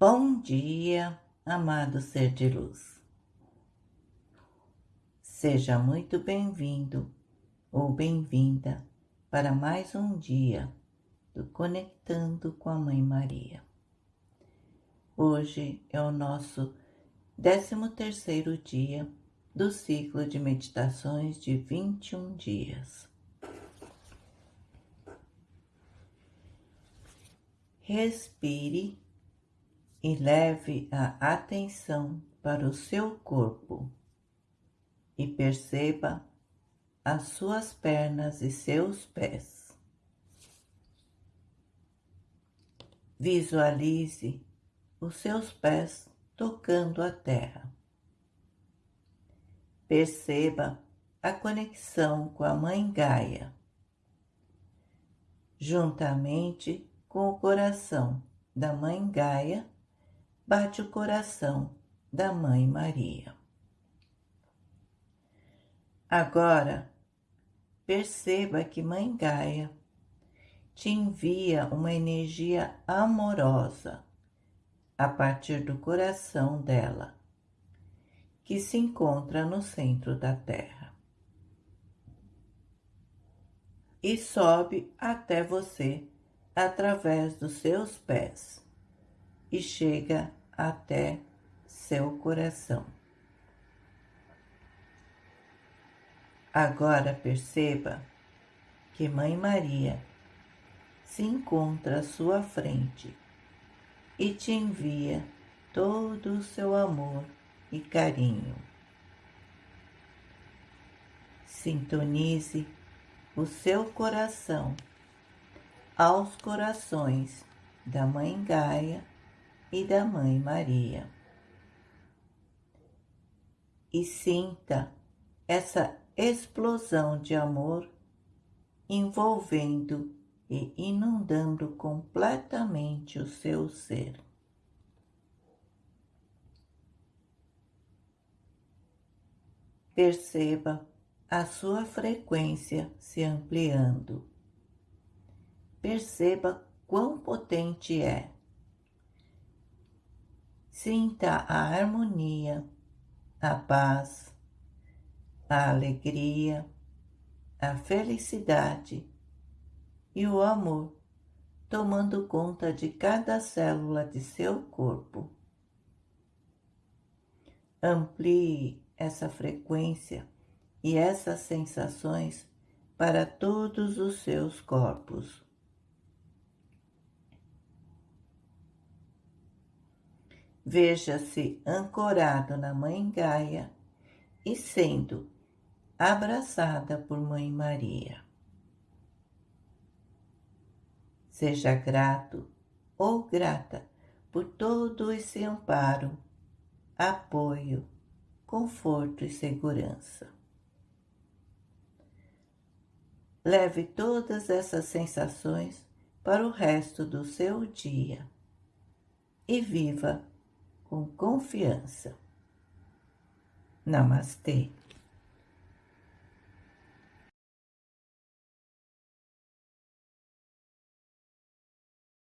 Bom dia, amado ser de luz. Seja muito bem-vindo ou bem-vinda para mais um dia do Conectando com a Mãe Maria. Hoje é o nosso 13 terceiro dia do ciclo de meditações de 21 dias. Respire e leve a atenção para o seu corpo e perceba as suas pernas e seus pés. Visualize os seus pés tocando a terra. Perceba a conexão com a Mãe Gaia, juntamente com o coração da Mãe Gaia bate o coração da Mãe Maria. Agora, perceba que Mãe Gaia te envia uma energia amorosa a partir do coração dela, que se encontra no centro da Terra. E sobe até você através dos seus pés e chega até seu coração. Agora perceba que Mãe Maria se encontra à sua frente e te envia todo o seu amor e carinho. Sintonize o seu coração aos corações da Mãe Gaia e da Mãe Maria. E sinta essa explosão de amor envolvendo e inundando completamente o seu ser. Perceba a sua frequência se ampliando. Perceba quão potente é Sinta a harmonia, a paz, a alegria, a felicidade e o amor tomando conta de cada célula de seu corpo. Amplie essa frequência e essas sensações para todos os seus corpos. Veja-se ancorado na Mãe Gaia e sendo abraçada por Mãe Maria. Seja grato ou grata por todo esse amparo, apoio, conforto e segurança. Leve todas essas sensações para o resto do seu dia e viva com confiança. Namastê.